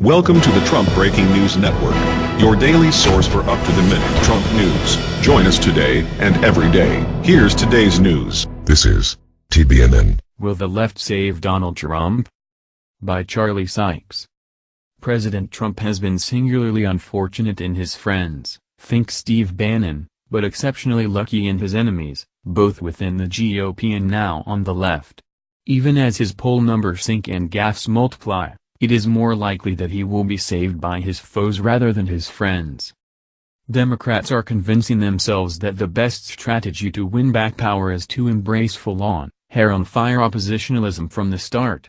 Welcome to the Trump Breaking News Network, your daily source for up-to-the-minute Trump news. Join us today and every day. Here's today's news. This is TBNN. Will the left save Donald Trump? By Charlie Sykes. President Trump has been singularly unfortunate in his friends, think Steve Bannon, but exceptionally lucky in his enemies, both within the GOP and now on the left. Even as his poll numbers sink and gaffes multiply, it is more likely that he will be saved by his foes rather than his friends. Democrats are convincing themselves that the best strategy to win back power is to embrace full-on, hair-on-fire oppositionalism from the start.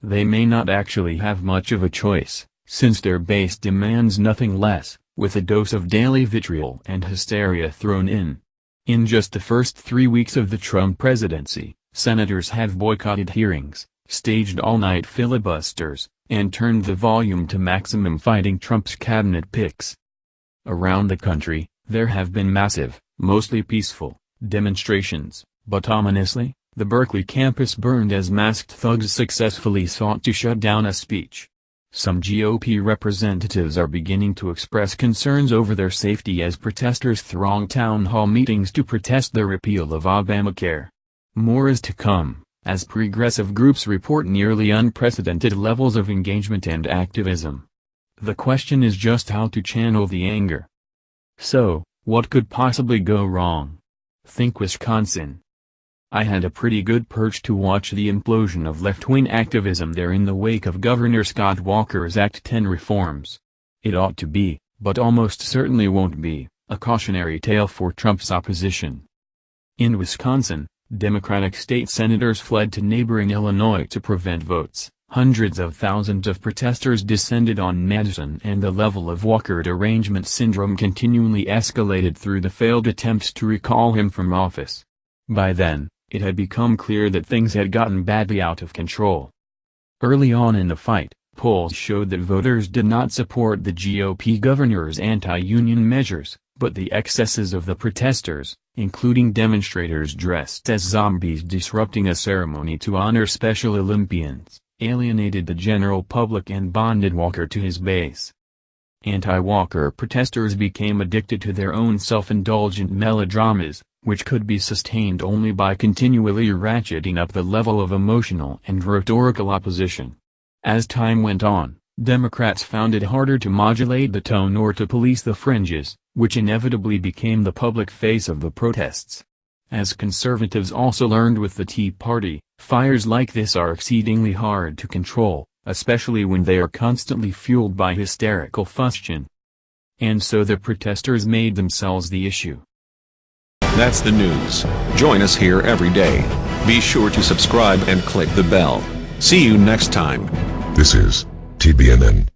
They may not actually have much of a choice, since their base demands nothing less, with a dose of daily vitriol and hysteria thrown in. In just the first three weeks of the Trump presidency, senators have boycotted hearings, staged all-night filibusters, and turned the volume to maximum fighting Trump's cabinet picks. Around the country, there have been massive, mostly peaceful, demonstrations, but ominously, the Berkeley campus burned as masked thugs successfully sought to shut down a speech. Some GOP representatives are beginning to express concerns over their safety as protesters throng town hall meetings to protest the repeal of Obamacare. More is to come as progressive groups report nearly unprecedented levels of engagement and activism. The question is just how to channel the anger. So, what could possibly go wrong? Think Wisconsin. I had a pretty good perch to watch the implosion of left-wing activism there in the wake of Governor Scott Walker's Act 10 reforms. It ought to be, but almost certainly won't be, a cautionary tale for Trump's opposition. In Wisconsin, Democratic state senators fled to neighboring Illinois to prevent votes. Hundreds of thousands of protesters descended on Madison and the level of Walker derangement syndrome continually escalated through the failed attempts to recall him from office. By then, it had become clear that things had gotten badly out of control. Early on in the fight, polls showed that voters did not support the GOP governor's anti-union measures, but the excesses of the protesters, including demonstrators dressed as zombies disrupting a ceremony to honor Special Olympians, alienated the general public and bonded Walker to his base. Anti-Walker protesters became addicted to their own self-indulgent melodramas, which could be sustained only by continually ratcheting up the level of emotional and rhetorical opposition. As time went on, Democrats found it harder to modulate the tone or to police the fringes, which inevitably became the public face of the protests. As conservatives also learned with the Tea Party, fires like this are exceedingly hard to control, especially when they are constantly fueled by hysterical fustian. And so the protesters made themselves the issue. That's the news. Join us here every day. Be sure to subscribe and click the bell. See you next time. This is TBNN.